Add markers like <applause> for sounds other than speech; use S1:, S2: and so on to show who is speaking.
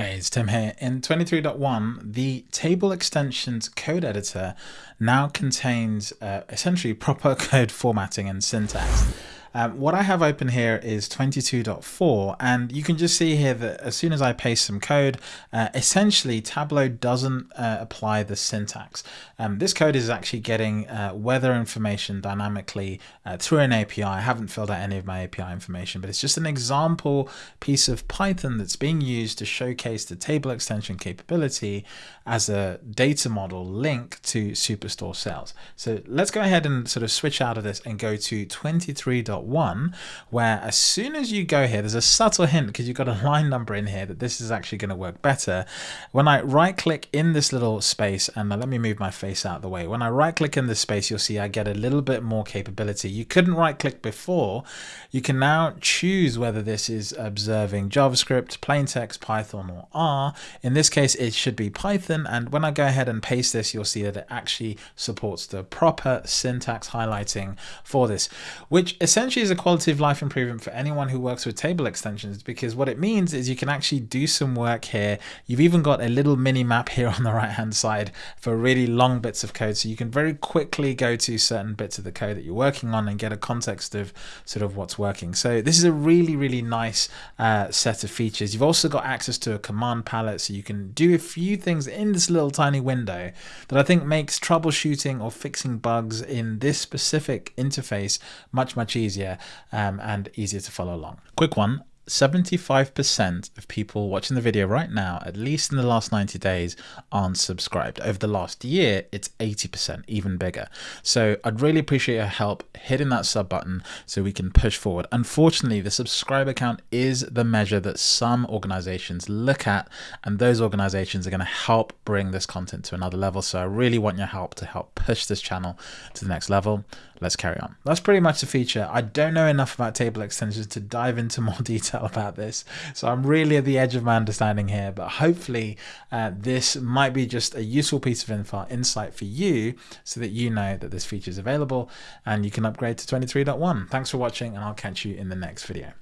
S1: Hey, it's Tim here. In 23.1, the table extensions code editor now contains uh, essentially proper <laughs> code formatting and syntax. Um, what I have open here is 22.4 and you can just see here that as soon as I paste some code, uh, essentially Tableau doesn't uh, apply the syntax. Um, this code is actually getting uh, weather information dynamically uh, through an API. I haven't filled out any of my API information, but it's just an example piece of Python that's being used to showcase the table extension capability as a data model link to Superstore sales. So let's go ahead and sort of switch out of this and go to 23. 1, where as soon as you go here, there's a subtle hint because you've got a line number in here that this is actually going to work better. When I right click in this little space, and let me move my face out of the way. When I right click in this space, you'll see I get a little bit more capability. You couldn't right click before. You can now choose whether this is observing JavaScript, plain text, Python, or R. In this case, it should be Python. And when I go ahead and paste this, you'll see that it actually supports the proper syntax highlighting for this, which essentially essentially is a quality of life improvement for anyone who works with table extensions because what it means is you can actually do some work here. You've even got a little mini map here on the right hand side for really long bits of code. So you can very quickly go to certain bits of the code that you're working on and get a context of sort of what's working. So this is a really, really nice uh, set of features. You've also got access to a command palette so you can do a few things in this little tiny window that I think makes troubleshooting or fixing bugs in this specific interface much, much easier easier um, and easier to follow along. Quick one, 75% of people watching the video right now, at least in the last 90 days, aren't subscribed. Over the last year, it's 80%, even bigger. So I'd really appreciate your help hitting that sub button so we can push forward. Unfortunately, the subscriber count is the measure that some organizations look at, and those organizations are going to help bring this content to another level. So I really want your help to help push this channel to the next level. Let's carry on. That's pretty much the feature. I don't know enough about table extensions to dive into <laughs> more detail about this. So I'm really at the edge of my understanding here, but hopefully uh, this might be just a useful piece of info, insight for you so that you know that this feature is available and you can upgrade to 23.1. Thanks for watching and I'll catch you in the next video.